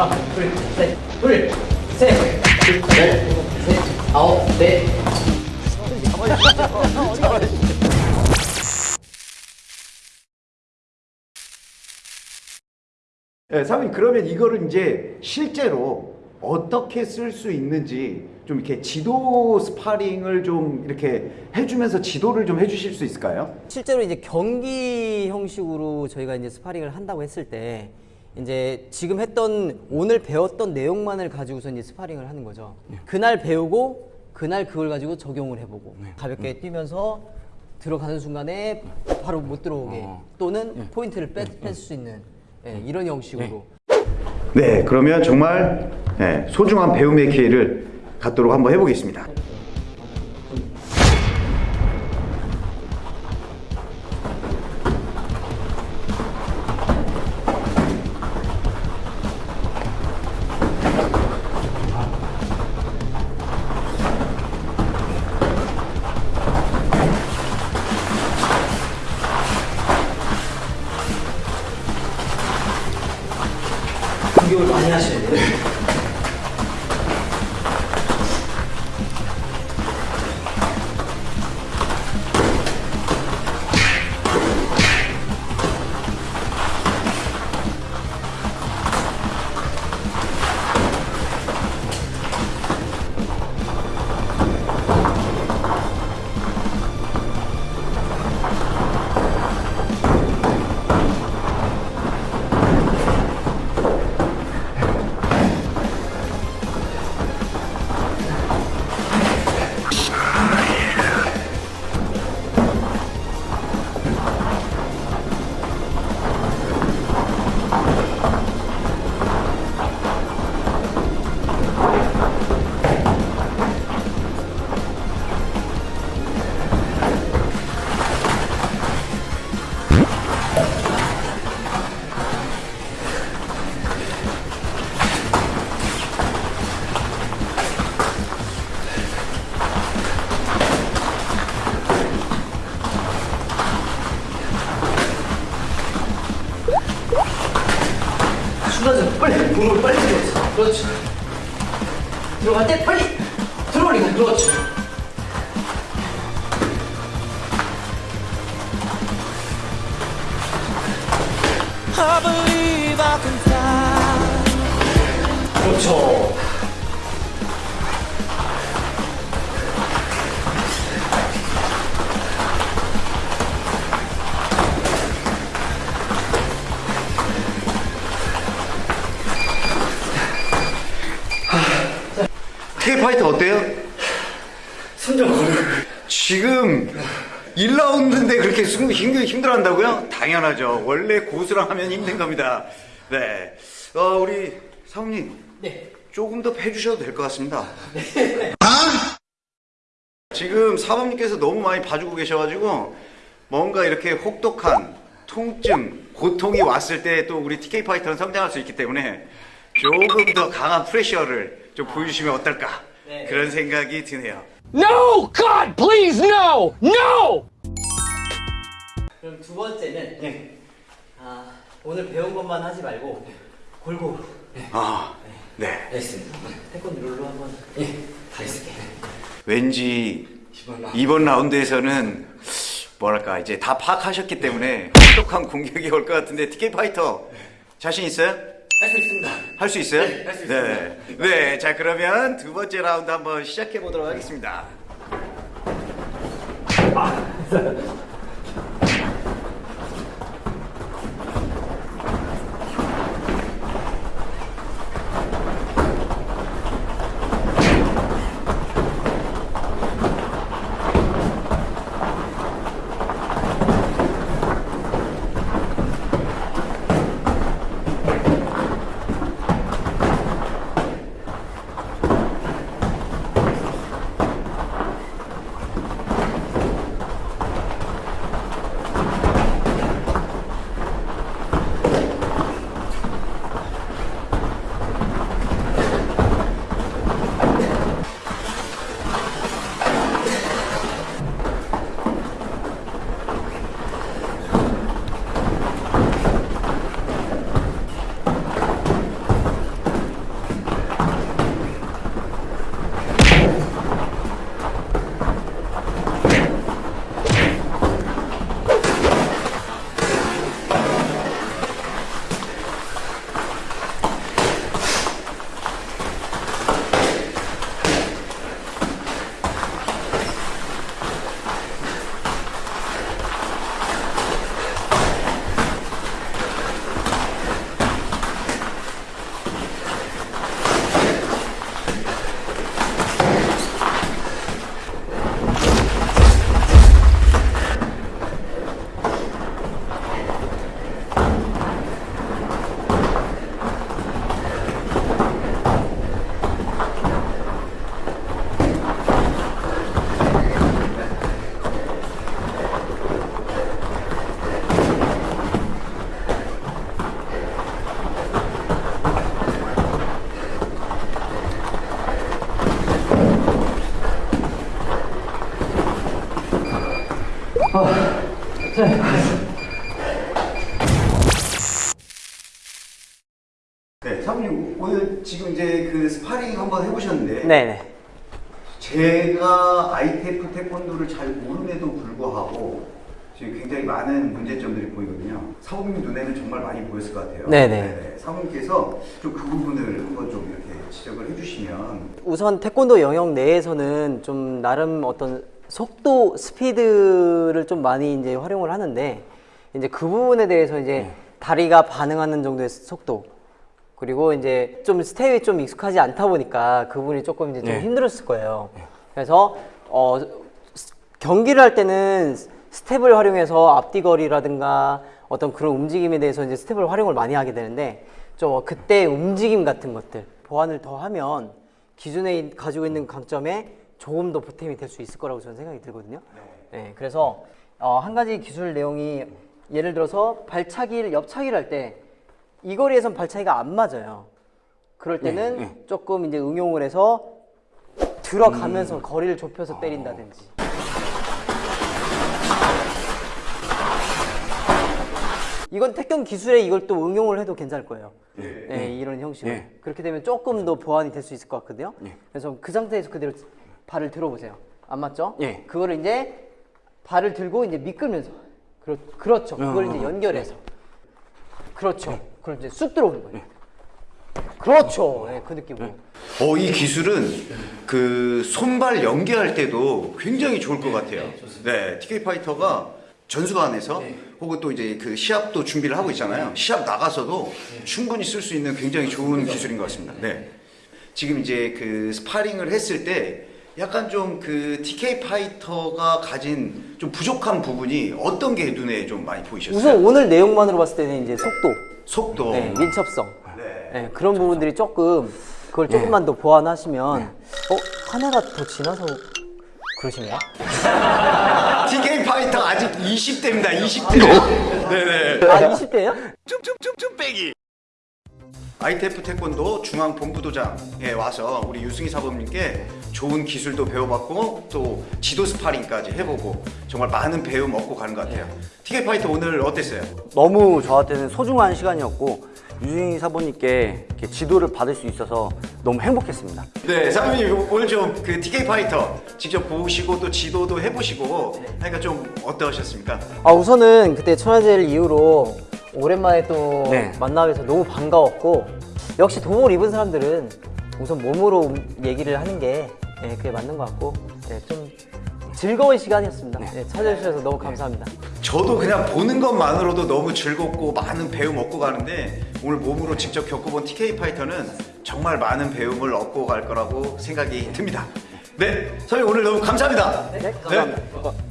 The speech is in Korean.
하나, 둘, 셋, 둘, 셋, 둘, 넷, 셋, 아홉, 네. 네, 사범님 그러면 이거를 이제 실제로 어떻게 쓸 수 있는지 좀 이렇게 지도 스파링을 좀 이렇게 해주면서 지도를 좀 해주실 수 있을까요? 실제로 이제 경기 형식으로 저희가 이제 스파링을 한다고 했을 때 이제 지금 했던 오늘 배웠던 내용만을 가지고서 이제 스파링을 하는 거죠. 그날 배우고 그날 그걸 가지고 적용을 해보고 가볍게 뛰면서 들어가는 순간에 바로 못 들어오게 또는 포인트를 뺄수 있는 예, 이런 형식으로. 네, 그러면 정말 네, 소중한 배움의 기회를 갖도록 한번 해보겠습니다. 공격을 많이 돼 요. 순간적으로 빨리 몸을 빨리 들어서 그렇죠. 들어갈 때 빨리 들어올리고. I believe I can fly. 그렇죠. K파이터 어때요? 숨좀 걸어. 지금 1라운드인데 그렇게 숨 힘들, 힘들어 한다고요? 당연하죠. 원래 고수랑 하면 힘든 겁니다. 네. 어, 우리 사모님. 네. 조금 더 해주셔도 될 것 같습니다. 지금 사모님께서 너무 많이 봐주고 계셔가지고 뭔가 이렇게 혹독한 통증, 고통이 왔을 때 또 우리 TK 파이터는 성장할 수 있기 때문에 조금 더 강한 pressure를 좀 보여주시면 어떨까 네. 그런 생각이 드네요. No! God, please, no! No! 그럼 두 번째는 네. 아, 오늘 배운 것만 하지 말고 골고루. 아, 네. 알겠습니다. 태권도 룰로 한번 예, 가겠습니다. 왠지 이번 라운드. 이번 라운드에서는 뭐랄까 이제 다 파악하셨기 때문에 혹독한 공격이 올 것 같은데 TK 파이터 자신 있어요? 할 수 있습니다. 할 수 있어요? 네, 할수 네. 네, 자 그러면 두 번째 라운드 한번 시작해 보도록 하겠습니다. 네, 사범님 오늘 지금 이제 그 스파링 한번 해보셨는데 네네. 제가 ITF 태권도를 잘 모름에도 불구하고 지금 굉장히 많은 문제점들이 보이거든요. 사범님 눈에는 정말 많이 보였을 것 같아요. 네네. 네네. 사범님께서 좀 그 부분을 한번 좀 이렇게 지적을 해주시면 우선 태권도 영역 내에서는 좀 나름 어떤 속도, 스피드를 좀 많이 이제 활용을 하는데 이제 그 부분에 대해서 이제 다리가 반응하는 정도의 속도 그리고 이제 좀 스텝이 좀 익숙하지 않다 보니까 그 부분이 조금 이제 좀 힘들었을 거예요. 그래서 어 스- 경기를 할 때는 스텝을 활용해서 앞뒤 거리라든가 어떤 그런 움직임에 대해서 이제 스텝을 활용을 많이 하게 되는데 좀 그때 움직임 같은 것들 보완을 더 하면 기존에 이- 가지고 있는 강점에 조금 더 보탬이 될 수 있을 거라고 저는 생각이 들거든요. 네, 그래서 어, 한 가지 기술 내용이 예를 들어서 발차기를 옆차기를 할 때 이 거리에선 발차기가 안 맞아요. 그럴 때는 조금 이제 응용을 해서 들어가면서 거리를 좁혀서 때린다든지. 이건 태권 기술에 이걸 또 응용을 해도 괜찮을 거예요. 네, 이런 형식으로. 그렇게 되면 조금 더 보완이 될 수 있을 것 같거든요. 그래서 그 상태에서 그대로 발을 들어보세요. 안 맞죠? 예. 그거를 이제 발을 들고 이제 미끌면서. 그렇, 그렇죠. 그걸 이제 연결해서. 그렇죠. 그걸 이제 쑥 들어오는 거예요. 그렇죠. 네, 그 느낌으로. 어, 이 기술은 그 손발 연계할 때도 굉장히 좋을 것 같아요. 네, TK 파이터가 전수관에서 혹은 또 이제 그 시합도 준비를 하고 있잖아요. 시합 나가서도 충분히 쓸 수 있는 굉장히 좋은 기술인 것 같습니다. 네. 지금 이제 그 스파링을 했을 때 약간 좀 그 TK 파이터가 가진 좀 부족한 부분이 어떤 게 눈에 좀 많이 보이셨어요? 우선 오늘 내용만으로 봤을 때는 이제 속도, 속도. 네, 민첩성, 네. 네, 그런 부분들이 조금 그걸 조금만 더 보완하시면 어 하나가 더 지나서 그러신가? TK 파이터 아직 20대입니다. 20대. 네네. 아 20대예요? 쫌쫌쫌쫌 빼기. ITF 태권도 중앙 본부도장에 와서 우리 유승희 사범님께 좋은 기술도 배워봤고 또 지도 스파링까지 해보고 정말 많은 배움 얻고 가는 것 같아요. TK 파이터 오늘 어땠어요? 너무 저한테는 소중한 시간이었고 유승희 이렇게 지도를 받을 수 있어서 너무 행복했습니다. 네, 사범님 오늘 좀 그 TK 파이터 직접 보시고 또 지도도 해보시고 하니까 좀 어떠셨습니까? 아 우선은 그때 천하제일 이후로 오랜만에 또 네. 만나게 돼서 너무 반가웠고 역시 도복을 입은 사람들은 우선 몸으로 얘기를 하는 게 네, 그게 맞는 것 같고 네, 좀 즐거운 시간이었습니다. 네, 찾아주셔서 너무 감사합니다. 저도 그냥 보는 것만으로도 너무 즐겁고 많은 배움 얻고 가는데 오늘 몸으로 직접 겪어본 TK 파이터는 정말 많은 배움을 얻고 갈 거라고 생각이 듭니다. 네, 선생님 오늘 너무 감사합니다. 네, 감사합니다.